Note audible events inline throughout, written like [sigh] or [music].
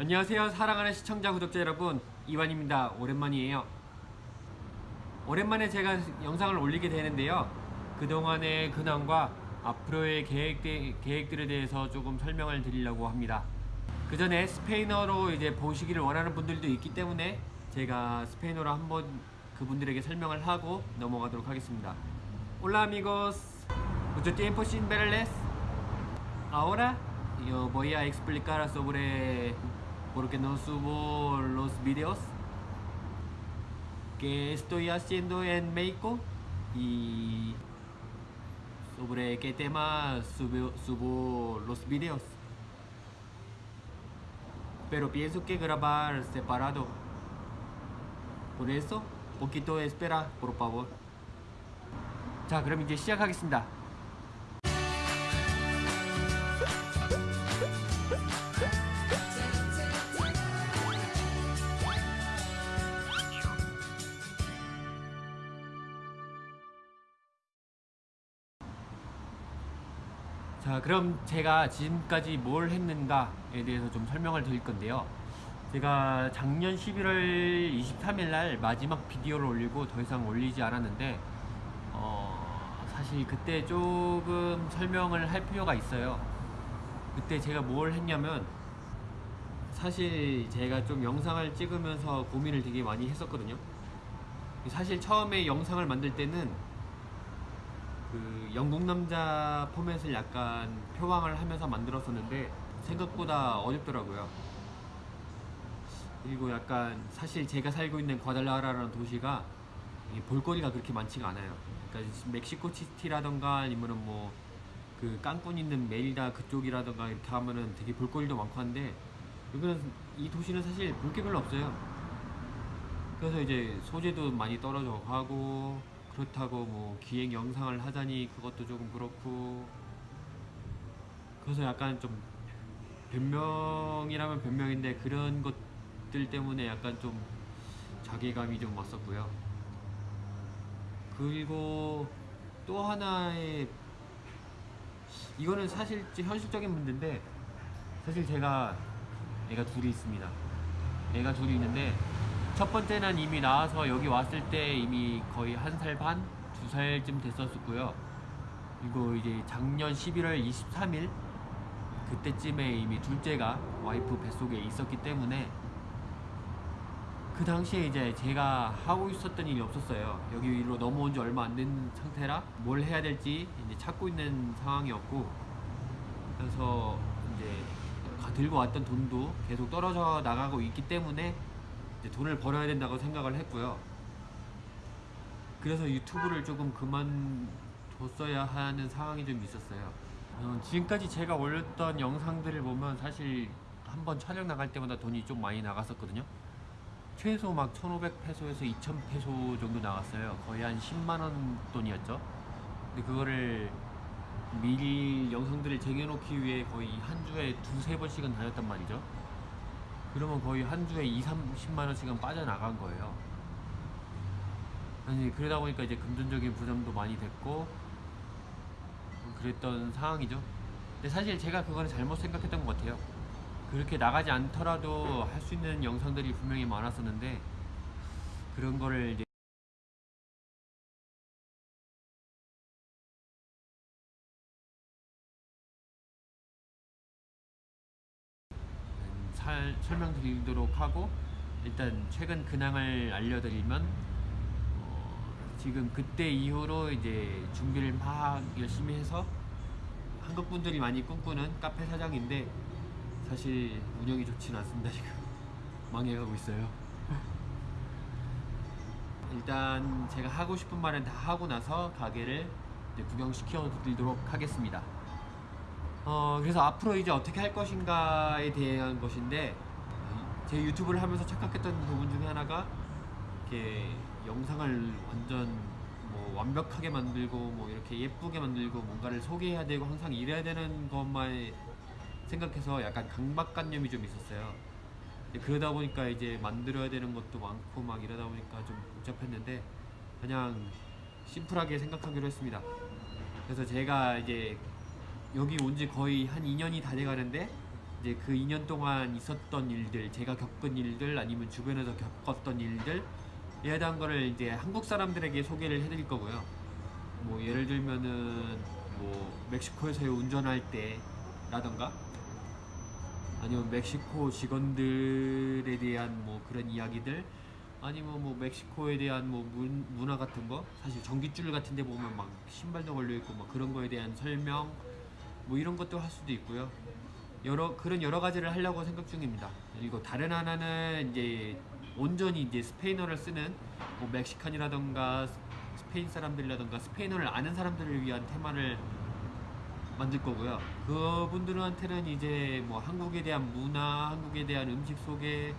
안녕하세요. 사랑하는 시청자 구독자 여러분. 이완입니다. 오랜만이에요. 오랜만에 제가 영상을 올리게 되는데요. 그동안의 근황과 앞으로의 계획, 계획들에 대해서 조금 설명을 드리려고 합니다. 그 전에 스페인어로 이제 보시기를 원하는 분들도 있기 때문에 제가 스페인어로 한번 그분들에게 설명을 하고 넘어가도록 하겠습니다. Hola amigos. Mucho tiempo sin verles. Ahora yo voy a explicar sobre por qué no subo los videos que estoy haciendo en México y sobre qué tema subo, subo los videos. Pero pienso que grabar separado. Por eso, poquito espera, por favor. 자, 그럼 이제 시작하겠습니다. 자 그럼 제가 지금까지 뭘 했는가에 대해서 좀 설명을 드릴 건데요. 제가 작년 11월 23일 날 마지막 비디오를 올리고 더 이상 올리지 않았는데 어, 사실 그때 조금 설명을 할 필요가 있어요. 그때 제가 뭘 했냐면 사실 제가 좀 영상을 찍으면서 고민을 되게 많이 했었거든요. 사실 처음에 영상을 만들 때는 그 영국 남자 포맷을 약간 표방을 하면서 만들었었는데 생각보다 어렵더라고요. 그리고 약간 사실 제가 살고 있는 과달라라라는 도시가 볼거리가 그렇게 많지가 않아요. 그러니까 멕시코 시티라던가 아니면은 뭐그 깡꾼 있는 메리다 그쪽이라던가 이렇게 하면은 되게 볼거리도 많고 한데 여기는 이 도시는 사실 볼 게 별로 없어요. 그래서 이제 소재도 많이 떨어져 가고 그렇다고 뭐 기획 영상을 하자니 그것도 조금 그렇고. 그래서 약간 좀 변명이라면 변명인데 그런 것들 때문에 약간 좀 자괴감이 좀 왔었고요. 그리고 또 하나의 이거는 사실 현실적인 문제인데 사실 제가 애가 둘이 있습니다. 애가 둘이 있는데 첫 번째는 이미 나와서 여기 왔을 때 이미 거의 한 살 반, 두 살쯤 됐었고요. 그리고 이제 작년 11월 23일 그때쯤에 이미 둘째가 와이프 뱃속에 있었기 때문에 그 당시에 이제 제가 하고 있었던 일이 없었어요. 여기로 넘어온 지 얼마 안 된 상태라 뭘 해야 될지 이제 찾고 있는 상황이었고 그래서 이제 들고 왔던 돈도 계속 떨어져 나가고 있기 때문에 돈을 벌어야 된다고 생각을 했고요. 그래서 유튜브를 조금 그만뒀어야 하는 상황이 좀 있었어요. 어, 지금까지 제가 올렸던 영상들을 보면 사실 한번 촬영 나갈 때마다 돈이 좀 많이 나갔었거든요. 최소 막 1,500페소에서 2,000페소 정도 나갔어요. 거의 한 10만원 돈이었죠. 근데 그거를 미리 영상들을 쟁여놓기 위해 거의 한 주에 두세 번씩은 다녔단 말이죠. 그러면 거의 한 주에 2, 30만 원씩은 빠져나간 거예요. 아니 그러다 보니까 이제 금전적인 부담도 많이 됐고 그랬던 상황이죠. 근데 사실 제가 그거는 잘못 생각했던 것 같아요. 그렇게 나가지 않더라도 할 수 있는 영상들이 분명히 많았었는데 그런 거를 이제 설명드리도록 하고 일단 최근 근황을 알려드리면 어, 지금 그때 이후로 이제 준비를 막 열심히 해서 한국 분들이 많이 꿈꾸는 카페 사장인데 사실 운영이 좋진 않습니다 지금. [laughs] 망해가고 있어요. [laughs] 일단 제가 하고 싶은 말은 다 하고 나서 가게를 구경시켜 드리도록 하겠습니다. 어, 그래서 앞으로 이제 어떻게 할 것인가에 대한 것인데 제 유튜브를 하면서 착각했던 부분 중에 하나가 이렇게 영상을 완전 뭐 완벽하게 만들고 뭐 이렇게 예쁘게 만들고 뭔가를 소개해야 되고 항상 이래야 되는 것만 생각해서 약간 강박관념이 좀 있었어요. 그러다 보니까 이제 만들어야 되는 것도 많고 막 이러다 보니까 좀 복잡했는데 그냥 심플하게 생각하기로 했습니다. 그래서 제가 이제 여기 온 지 거의 한 2년이 다 돼가는데 이제 그 2년 동안 있었던 일들, 제가 겪은 일들, 아니면 주변에서 겪었던 일들 에 대한 거를 이제 한국 사람들에게 소개를 해드릴 거고요. 뭐 예를 들면은 뭐 멕시코에서 운전할 때라던가 아니면 멕시코 직원들에 대한 뭐 그런 이야기들 아니면 뭐 멕시코에 대한 뭐 문, 문화 같은 거 사실 전깃줄 같은 데 보면 막 신발도 걸려 있고 막 그런 거에 대한 설명 뭐 이런 것도 할 수도 있고요 여러 그런 여러 가지를 하려고 생각 중입니다 그리고 다른 하나는 이제 온전히 이제 스페인어를 쓰는 뭐 멕시칸이라던가 스페인 사람들이라던가 스페인어를 아는 사람들을 위한 테마를 만들 거고요. 그분들한테는 이제 뭐 한국에 대한 문화, 한국에 대한 음식 소개,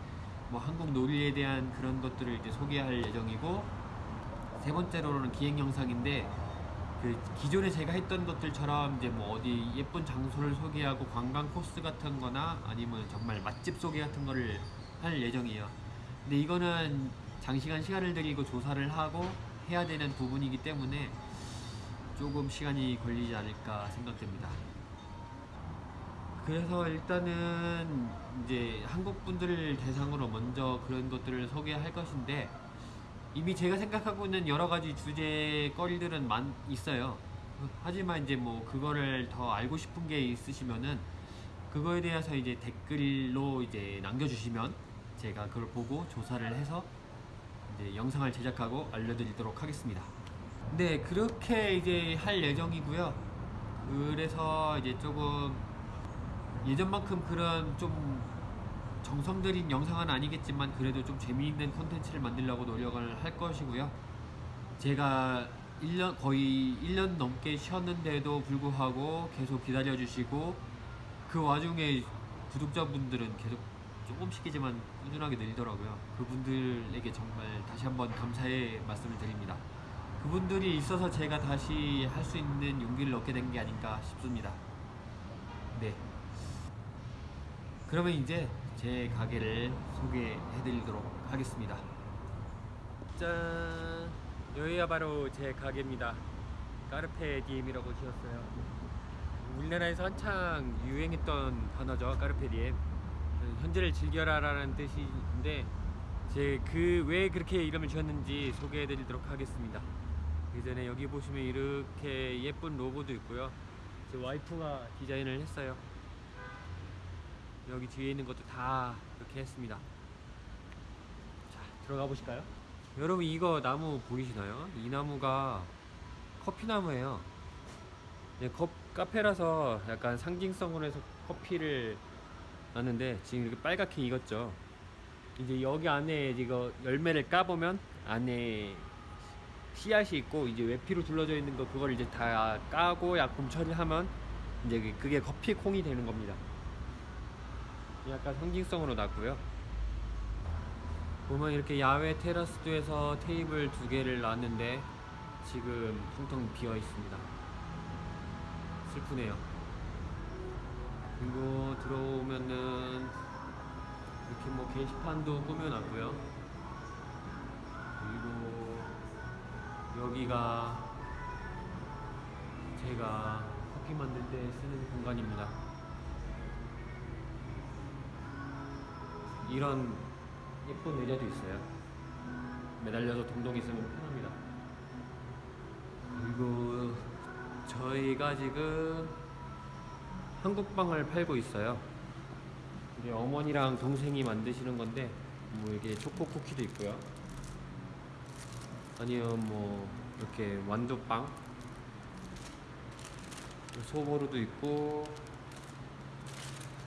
뭐 한국 놀이에 대한 그런 것들을 이제 소개할 예정이고 세 번째로는 기획 영상인데 그 기존에 제가 했던 것들처럼 이제 뭐 어디 예쁜 장소를 소개하고 관광 코스 같은 거나 아니면 정말 맛집 소개 같은 거를 할 예정이에요. 근데 이거는 장시간 시간을 들이고 조사를 하고 해야 되는 부분이기 때문에 조금 시간이 걸리지 않을까 생각됩니다. 그래서 일단은 이제 한국 분들을 대상으로 먼저 그런 것들을 소개할 것인데 이미 제가 생각하고 있는 여러 가지 주제 거리들은 많 있어요. 하지만 이제 뭐 그거를 더 알고 싶은 게 있으시면은 그거에 대해서 이제 댓글로 이제 남겨주시면 제가 그걸 보고 조사를 해서 이제 영상을 제작하고 알려드리도록 하겠습니다. 네, 그렇게 이제 할 예정이고요. 그래서 이제 조금 예전만큼 그런 좀 정성 들인 영상은 아니겠지만 그래도 좀 재미있는 콘텐츠를 만들려고 노력을 할 것이고요. 제가 1년 거의 1년 넘게 쉬었는데도 불구하고 계속 기다려 주시고 그 와중에 구독자분들은 계속 조금씩이지만 꾸준하게 늘더라고요. 그분들에게 정말 다시 한번 감사의 말씀을 드립니다. 그분들이 있어서 제가 다시 할 수 있는 용기를 얻게 된 게 아닌가 싶습니다. 네. 그러면 이제 제 가게를 소개해 드리도록 하겠습니다. 짠! 여기가 바로 제 가게입니다. 까르페 디엠이라고 지었어요. 우리나라에서 한창 유행했던 단어죠. 까르페 디엠. 현재를 즐겨라 라는 뜻인데 제 그 왜 그렇게 이름을 지었는지 소개해 드리도록 하겠습니다. 그 전에 여기 보시면 이렇게 예쁜 로고도 있고요. 제 와이프가 디자인을 했어요. 여기 뒤에 있는 것도 다 이렇게 했습니다. 자, 들어가 보실까요? 여러분 이거 나무 보이시나요? 이 나무가 커피나무예요. 네, 컵, 카페라서 약간 상징성으로 해서 커피를 놨는데 지금 이렇게 빨갛게 익었죠. 이제 여기 안에 이거 열매를 까보면 안에 씨앗이 있고 이제 외피로 둘러져 있는 거 그걸 이제 다 까고 약품 처리하면 이제 그게 커피 콩이 되는 겁니다. 약간 상징성으로 놨고요. 보면 이렇게 야외 테라스도 해서 테이블 두 개를 놨는데 지금 텅텅 비어 있습니다. 슬프네요. 그리고 들어오면은 이렇게 뭐 게시판도 꾸며놨고요. 그리고 여기가 제가 커피 만들 때 쓰는 공간입니다. 이런 예쁜 의자도 있어요. 매달려서 동동 있으면 편합니다. 그리고 저희가 지금 한국빵을 팔고 있어요. 이게 어머니랑 동생이 만드시는 건데 뭐 이게 초코 쿠키도 있고요. 아니면 뭐 이렇게 완두빵, 소보루도 있고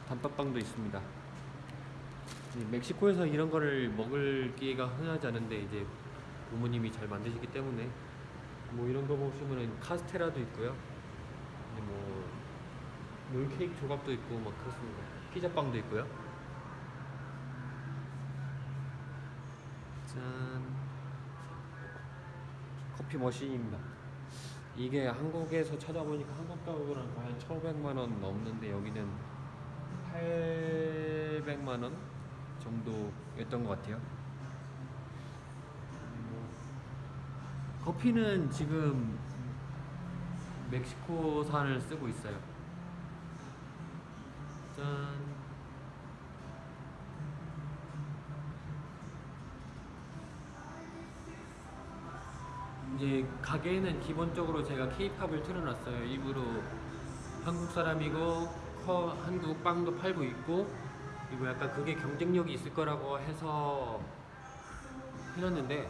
단팥빵도 있습니다. 이 멕시코에서 이런 거를 먹을 기회가 흔하지 않은데 이제 부모님이 잘 만드시기 때문에 뭐 이런 거 보시면은 카스테라도 있고요. 뭐 롤케이크 조각도 있고 막 그렇습니다. 피자빵도 있고요. 짠. 커피 머신입니다. 이게 한국에서 찾아보니까 한국 가격으로는 거의 한 1,500만 원 넘는데 여기는 800만 원 정도였던 것 같아요. 음, 뭐, 커피는 지금 멕시코산을 쓰고 있어요. 짠. 이제 가게에는 기본적으로 제가 케이팝을 틀어놨어요. 일부러 한국 사람이고 한국 빵도 팔고 있고 그리고 약간 그게 경쟁력이 있을 거라고 해서 해놨는데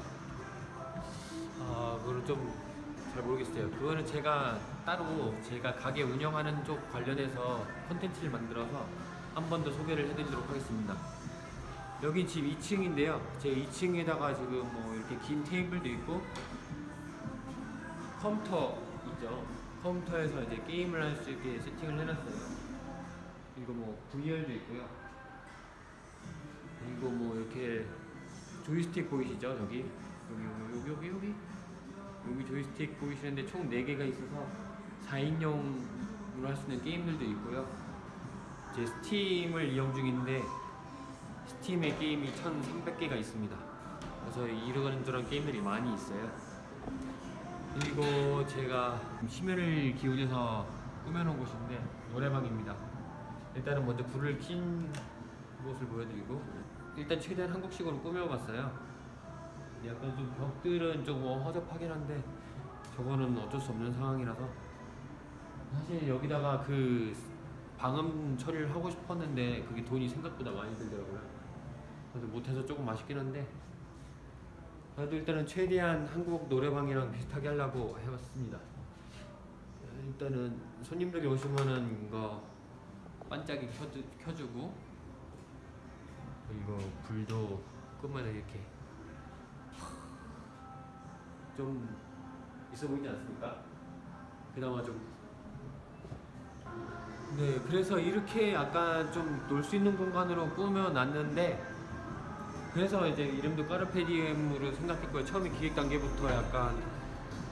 아 그거는 좀잘 모르겠어요. 그거는 제가 따로 제가 가게 운영하는 쪽 관련해서 컨텐츠를 만들어서 한 번 더 소개를 해드리도록 하겠습니다. 여기 집 2층인데요. 제 2층에다가 지금 뭐 이렇게 긴 테이블도 있고 컴퓨터 있죠. 컴퓨터에서 이제 게임을 할 수 있게 세팅을 해놨어요. 그리고 뭐 VR도 있고요. 그리고 뭐 이렇게 조이스틱 보이시죠? 저기 여기 여기 여기 여기 여기 조이스틱 보이시는데 총 4개가 있어서 4인용으로 할 수 있는 게임들도 있고요. 제 스팀을 이용 중인데 스팀에 게임이 1,300개가 있습니다. 그래서 이런저런 게임들이 많이 있어요. 그리고 제가 심혈을 기울여서 꾸며놓은 곳인데 노래방입니다. 일단은 먼저 불을 킨 모습을 보여드리고 일단 최대한 한국식으로 꾸며봤어요. 약간 좀 벽들은 좀 허접하긴 한데 저거는 어쩔 수 없는 상황이라서 사실 여기다가 그 방음 처리를 하고 싶었는데 그게 돈이 생각보다 많이 들더라고요. 그래서 못해서 조금 아쉽긴 한데 그래도 일단은 최대한 한국 노래방이랑 비슷하게 하려고 해봤습니다. 일단은 손님들이 오시면은 이거 반짝이 켜주, 켜주고 그리고 불도 끄면 이렇게 좀 있어 보이지 않습니까? 그나마 좀 네, 그래서 이렇게 약간 좀 놀 수 있는 공간으로 꾸며놨는데 그래서 이제 이름도 까르페디엠으로 생각했고요. 처음에 기획 단계부터 약간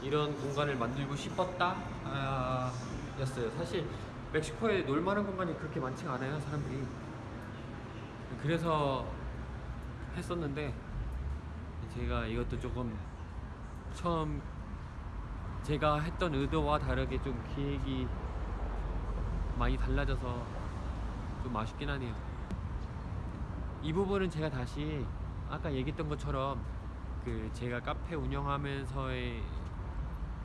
이런 공간을 만들고 싶었다 아, 였어요. 사실 멕시코에 놀만한 공간이 그렇게 많지가 않아요, 사람들이. 그래서 했었는데 제가 이것도 조금 처음 제가 했던 의도와 다르게 좀 기획이 많이 달라져서 좀 아쉽긴 하네요. 이 부분은 제가 다시 아까 얘기했던 것처럼 그 제가 카페 운영하면서의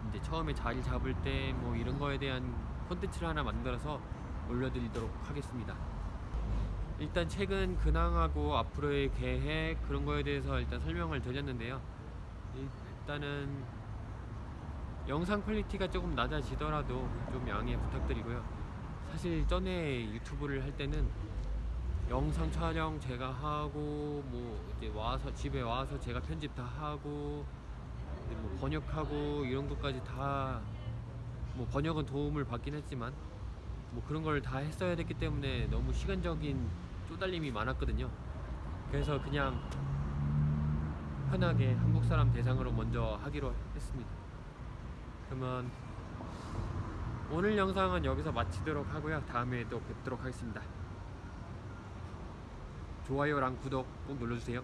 이제 처음에 자리 잡을 때 뭐 이런 거에 대한 콘텐츠를 하나 만들어서 올려드리도록 하겠습니다. 일단 최근 근황하고 앞으로의 계획 그런 거에 대해서 일단 설명을 드렸는데요. 일단은 영상 quality가 조금 낮아지더라도 좀 양해 부탁드리고요. 사실 전에 유튜브를 할 때는 영상 촬영 제가 하고 뭐 이제 와서 집에 와서 제가 편집 다 하고 뭐 번역하고 이런 것까지 다 뭐 번역은 도움을 받긴 했지만 뭐 그런 걸 다 했어야 됐기 때문에 너무 시간적인 쪼달림이 많았거든요. 그래서 그냥 편하게 한국 사람 대상으로 먼저 하기로 했습니다. 그러면 오늘 영상은 여기서 마치도록 하고요. 다음에 또 뵙도록 하겠습니다. 좋아요랑 구독 꼭 눌러주세요.